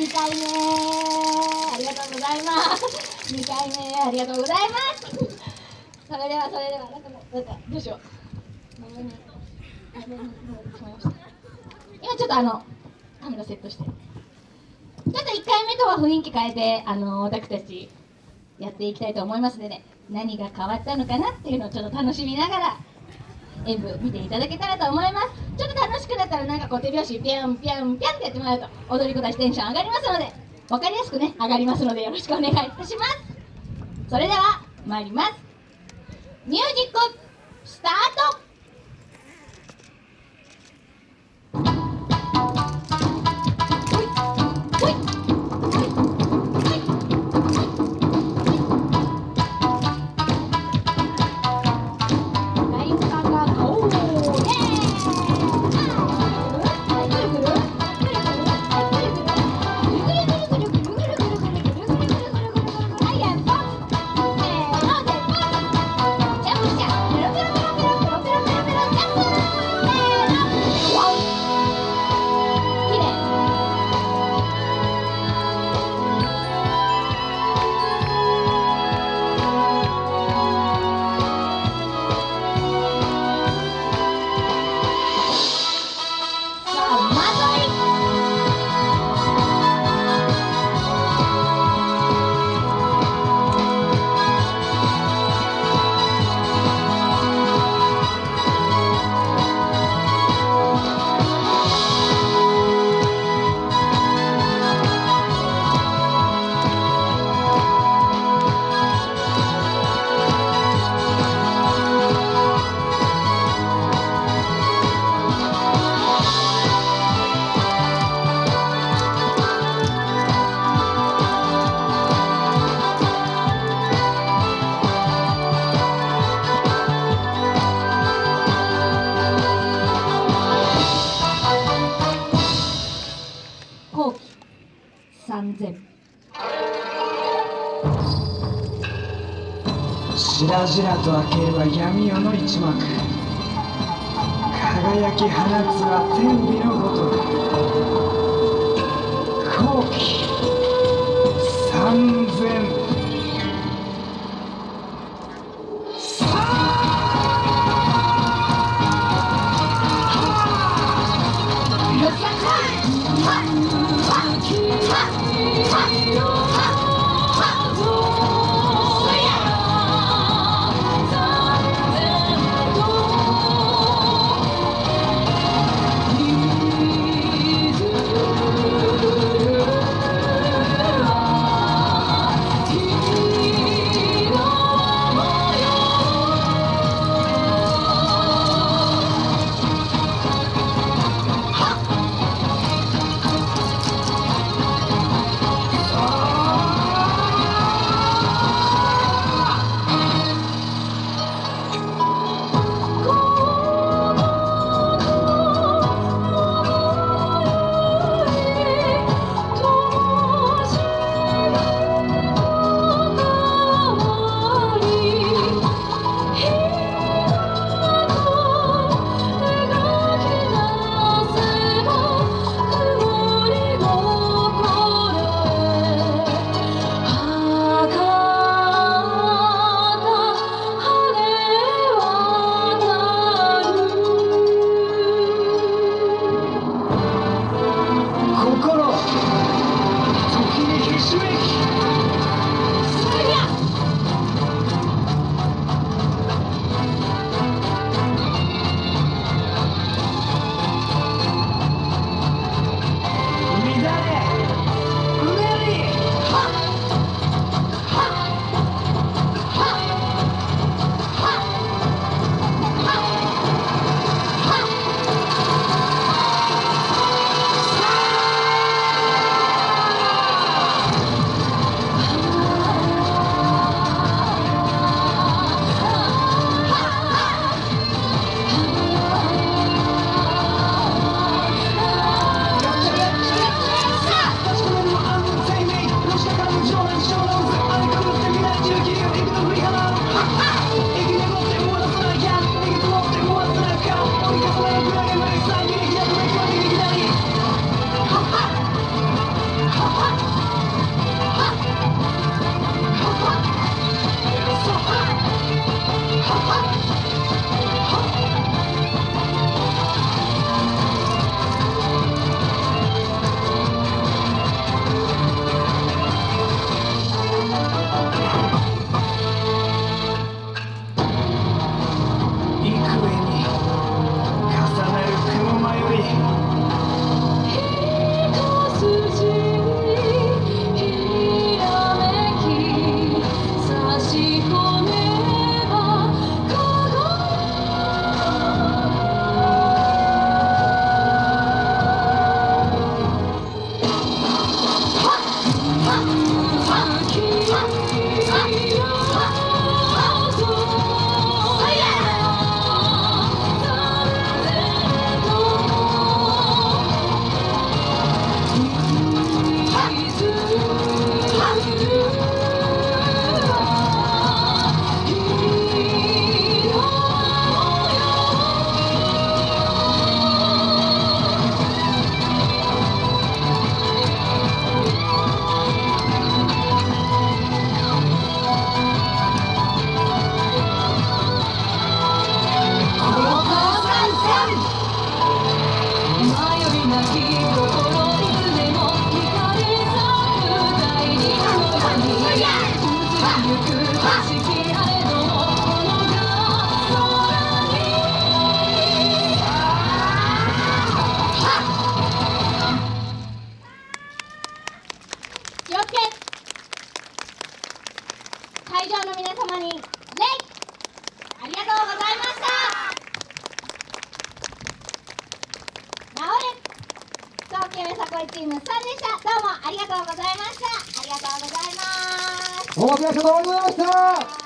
2回目ありがとうございます。2回目ありがとうございますそれでは。それではなんかなんかどうしよう。今ちょっとあのカメラセットして。ちょっと1回目とは雰囲気変えてあの私たちやっていきたいと思いますのでね。何が変わったのかなっていうのをちょっと楽しみながら演舞見ていただけたらと思います。ちょっと楽しくなったらなんかこう手拍子ピャンピャンピャンってやってもらうと踊り子たちテンション上がりますので分かりやすくね上がりますのでよろしくお願いいたします。それでは参ります。ミュージックスタート3000しらじらと明ければ闇夜の一幕。輝き放つは天日のごとく。後期3000慶めさこいチーム3でした。どうもありがとうございました。ありがとうございます。どうもありがとうございました。